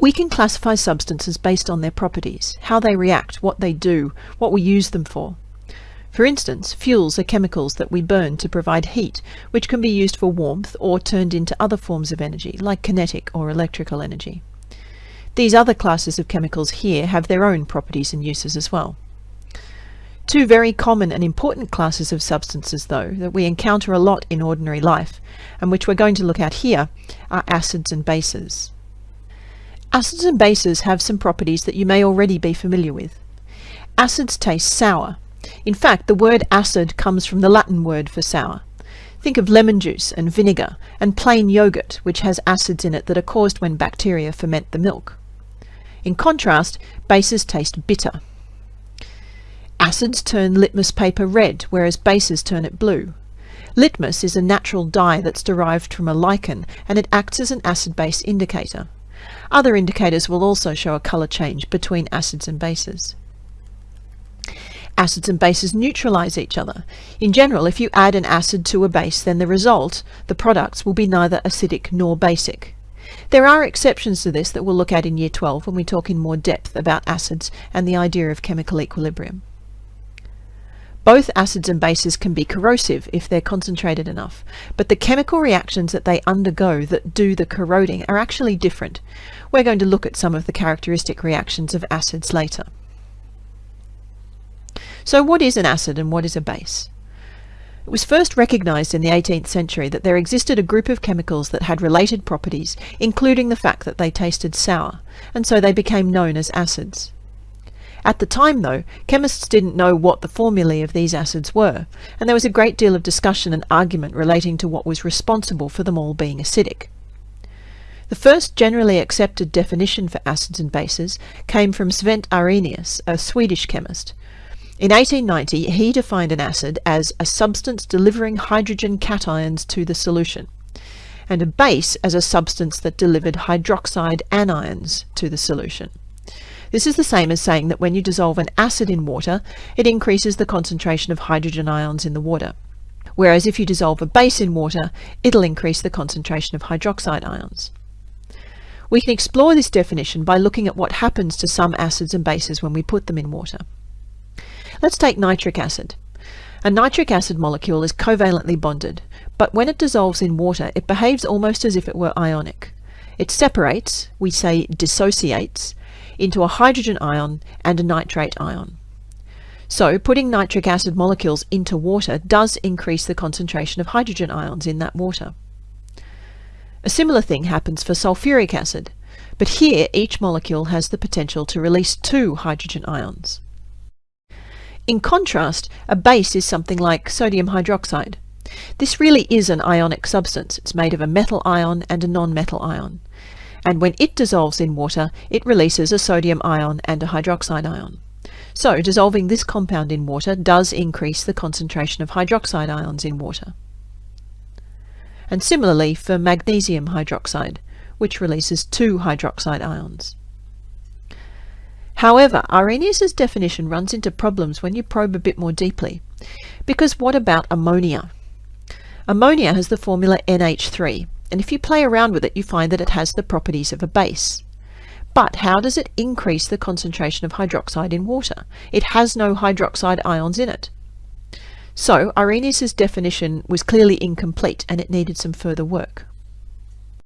We can classify substances based on their properties, how they react, what they do, what we use them for. For instance, fuels are chemicals that we burn to provide heat, which can be used for warmth or turned into other forms of energy, like kinetic or electrical energy. These other classes of chemicals here have their own properties and uses as well. Two very common and important classes of substances, though, that we encounter a lot in ordinary life, and which we're going to look at here, are acids and bases. Acids and bases have some properties that you may already be familiar with. Acids taste sour. In fact, the word acid comes from the Latin word for sour. Think of lemon juice and vinegar and plain yogurt, which has acids in it that are caused when bacteria ferment the milk. In contrast, bases taste bitter. Acids turn litmus paper red, whereas bases turn it blue. Litmus is a natural dye that's derived from a lichen, and it acts as an acid-base indicator. Other indicators will also show a colour change between acids and bases. Acids and bases neutralize each other. In general, if you add an acid to a base, then the result, the products, will be neither acidic nor basic. There are exceptions to this that we'll look at in Year 12 when we talk in more depth about acids and the idea of chemical equilibrium. Both acids and bases can be corrosive if they're concentrated enough, but the chemical reactions that they undergo that do the corroding are actually different. We're going to look at some of the characteristic reactions of acids later. So what is an acid and what is a base? It was first recognized in the 18th century that there existed a group of chemicals that had related properties, including the fact that they tasted sour, and so they became known as acids. At the time, though, chemists didn't know what the formulae of these acids were, and there was a great deal of discussion and argument relating to what was responsible for them all being acidic. The first generally accepted definition for acids and bases came from Svante Arrhenius, a Swedish chemist. In 1890, he defined an acid as a substance delivering hydrogen cations to the solution, and a base as a substance that delivered hydroxide anions to the solution. This is the same as saying that when you dissolve an acid in water, it increases the concentration of hydrogen ions in the water. Whereas if you dissolve a base in water, it'll increase the concentration of hydroxide ions. We can explore this definition by looking at what happens to some acids and bases when we put them in water. Let's take nitric acid. A nitric acid molecule is covalently bonded, but when it dissolves in water, it behaves almost as if it were ionic. It separates, we say dissociates, into a hydrogen ion and a nitrate ion. So putting nitric acid molecules into water does increase the concentration of hydrogen ions in that water. A similar thing happens for sulfuric acid, but here each molecule has the potential to release two hydrogen ions. In contrast, a base is something like sodium hydroxide. This really is an ionic substance. It's made of a metal ion and a non-metal ion and when it dissolves in water, it releases a sodium ion and a hydroxide ion. So dissolving this compound in water does increase the concentration of hydroxide ions in water. And similarly for magnesium hydroxide, which releases two hydroxide ions. However, Arrhenius's definition runs into problems when you probe a bit more deeply. Because what about ammonia? Ammonia has the formula NH3, and if you play around with it, you find that it has the properties of a base. But how does it increase the concentration of hydroxide in water? It has no hydroxide ions in it. So Arrhenius's definition was clearly incomplete and it needed some further work.